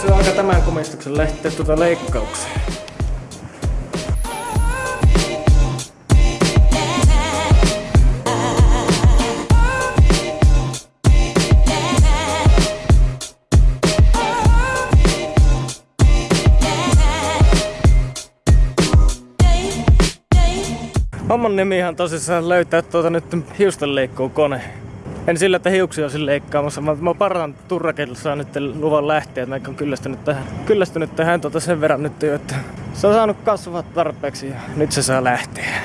Se on aika tämän komistuksen lähteä tuota leikkaukseen. Homman nimihan tosissaan löytää tuota nyt hiustenleikkuukone. En sillä, että hiuksia olisin leikkaamassa, vaan mä parhaan turraketilla saa nyt luvan lähteä, että mä oon kyllästynyt tähän, kyllästynyt tähän tuota sen verran nyt jo, että se on saanut kasvaa tarpeeksi ja nyt se saa lähteä.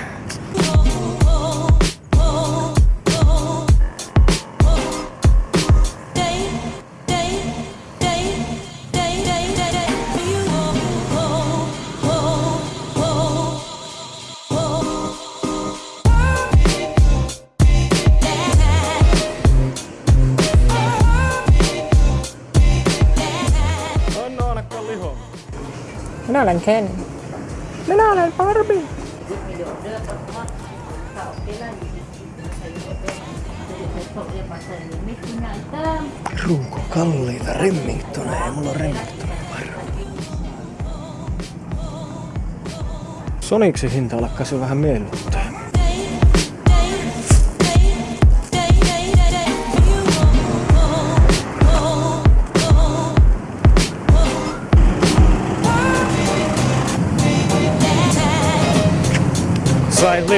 Minä olen Ken. Minä olen Barbie. Ruuko kalliita Remingtoneja, mulla on Remingtonen varma. Sonicsin hinta jo vähän miellyttää.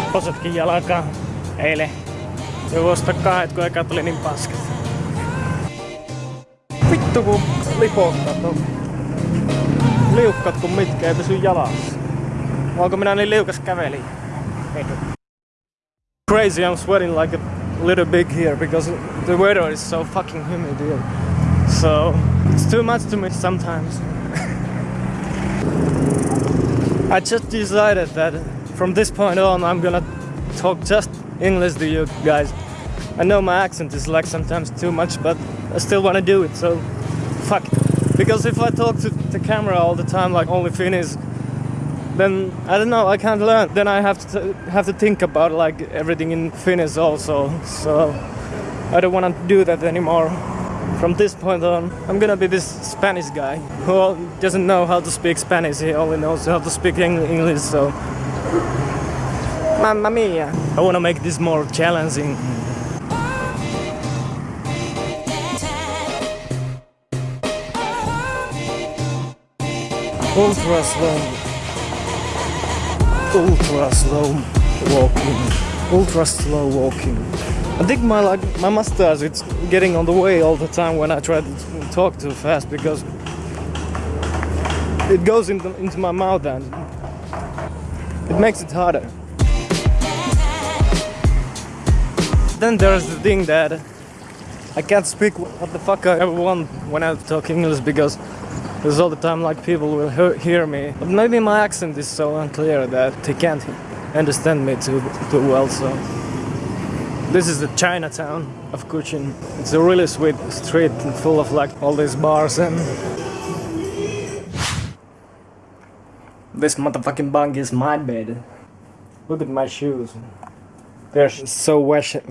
Lipposetkin jalkaan eilen. Jo vuosta kahdet, kun eka tuli niin paskat. Vittu kun lipottaa on liukkat kun mitkä ei pysy jalassa. Onko minä niin liukas käveli? Crazy, I'm sweating like a little big here because the weather is so fucking humid here. So it's too much to me sometimes. I just decided that from this point on I'm gonna talk just English to you guys. I know my accent is like sometimes too much, but I still wanna do it, so fuck it. Because if I talk to the camera all the time like only Finnish, then I don't know, I can't learn. Then I have to have to think about like everything in Finnish also. So I don't wanna do that anymore. From this point on, I'm gonna be this Spanish guy who doesn't know how to speak Spanish. He only knows how to speak Eng- English. So, mamma mia! I wanna make this more challenging. Ultra slow, ultra slow walking, ultra slow walking. I think my like my mustache it's getting on the way all the time when I try to talk too fast because it goes into, into my mouth and it makes it harder. Then there's the thing that I can't speak what the fuck I ever want when I talk English because there's all the time like people will he- hear me. But maybe my accent is so unclear that they can't understand me too too well. So this is the Chinatown of Kuching. It's a really sweet street full of like all these bars and this motherfucking bunk is my bed. Look at my shoes. They're so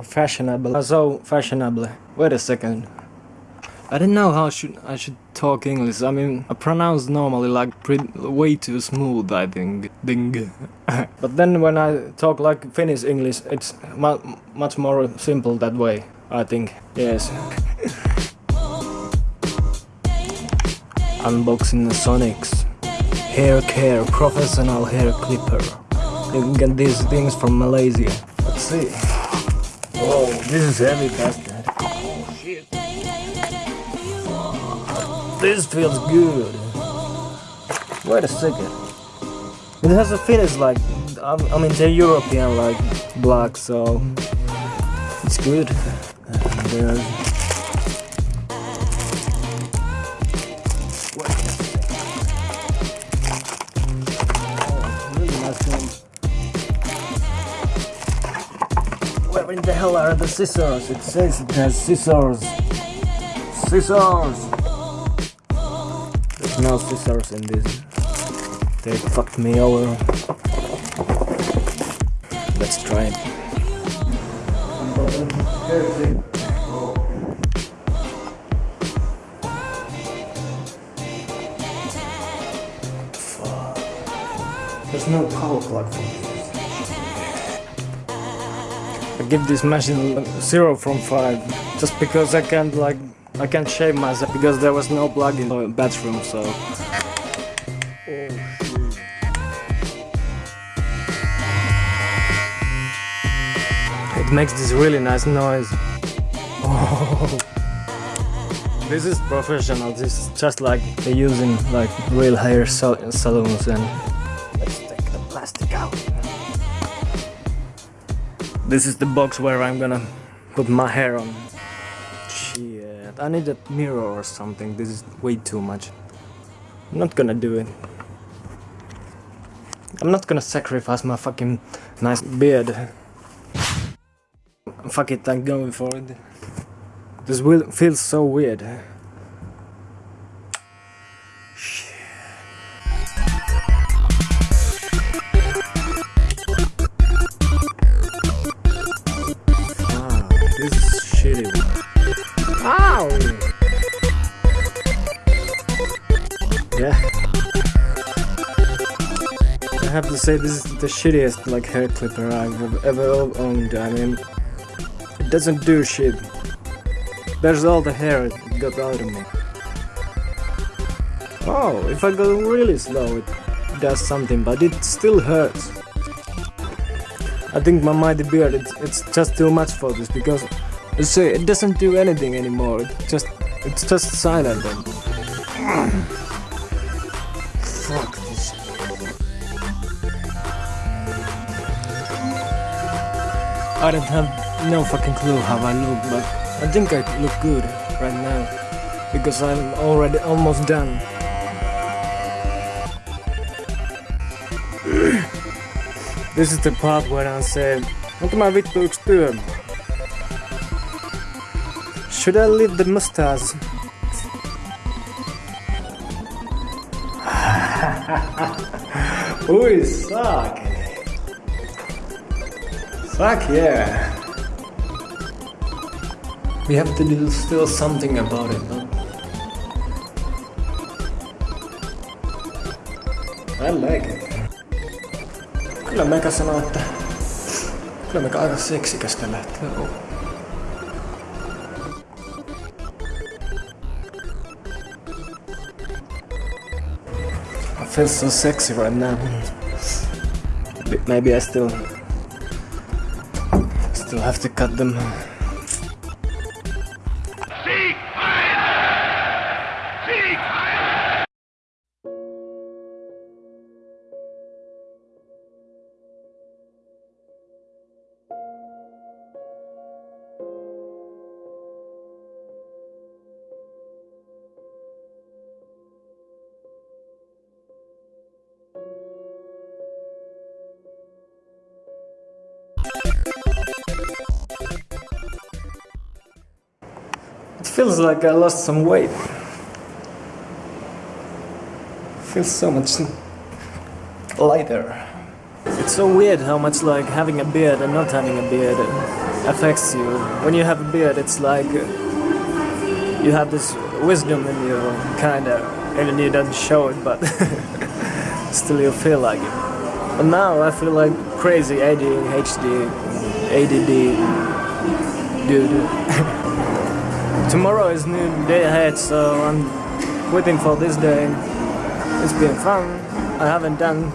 fashionable. So fashionable. Wait a second. I don't know how should I should talk English. I mean, I pronounce normally like pretty, way too smooth. I think ding. but then when I talk like Finnish English, it's mu- much more simple that way. I think. Yes. Unboxing the Sonics. Hair care, professional hair clipper. You can get these things from Malaysia. Let's see. Whoa, this is heavy bastard. This feels good. Wait a second. It has a finish like I mean they're European like black, so it's good. And there's hell are the scissors? It says it has scissors. Scissors! There's no scissors in this. They fucked me over. Let's try it. There's no power plug for give this machine zero from five, just because I can't like I can't shave myself because there was no plug in the bathroom. So. It makes this really nice noise. Oh. This is professional. This is just like they're using like real hair sal- salons and. Let's take the plastic out. This is the box where I'm gonna put my hair on. Shit, I need a mirror or something. This is way too much. I'm not gonna do it. I'm not gonna sacrifice my fucking nice beard. Fuck it, I'm going for it. This will feels so weird. Shitty. Ow! Yeah. I have to say this is the shittiest like hair clipper I've ever owned. I mean, it doesn't do shit. There's all the hair it got out of me. Oh, if I go really slow, it does something, but it still hurts. I think my mighty beard, it's, it's just too much for this because see, it doesn't do anything anymore. It just, it's just silent. And... Fuck this. I don't have no fucking clue how I look, but I think I look good right now because I'm already almost done. this is the part where I say, onko mä vittu yks työ? Should I leave the mustache? Ui, suck! Fuck yeah! We have to do still something about it, but... I like it. Kyllä meikä sanoo, että... Kyllä meikä aika seksikästä lähtee olla. I feel so sexy right now. Maybe I still... Still have to cut them. Feels like I lost some weight. Feels so much lighter. It's so weird how much like having a beard and not having a beard affects you. When you have a beard, it's like you have this wisdom in you, kinda, even you don't show it, but still you feel like it. But now I feel like crazy ADHD, ADD dude. Tomorrow is new day ahead, so I'm waiting for this day. It's been fun. I haven't done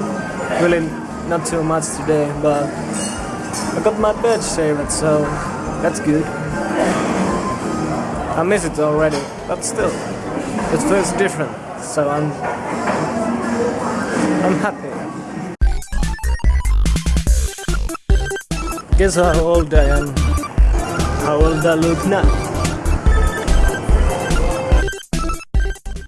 really not too much today, but I got my bed shaved, so that's good. I miss it already, but still, it feels different. So I'm, I'm happy. Guess how old I am. How old I look now.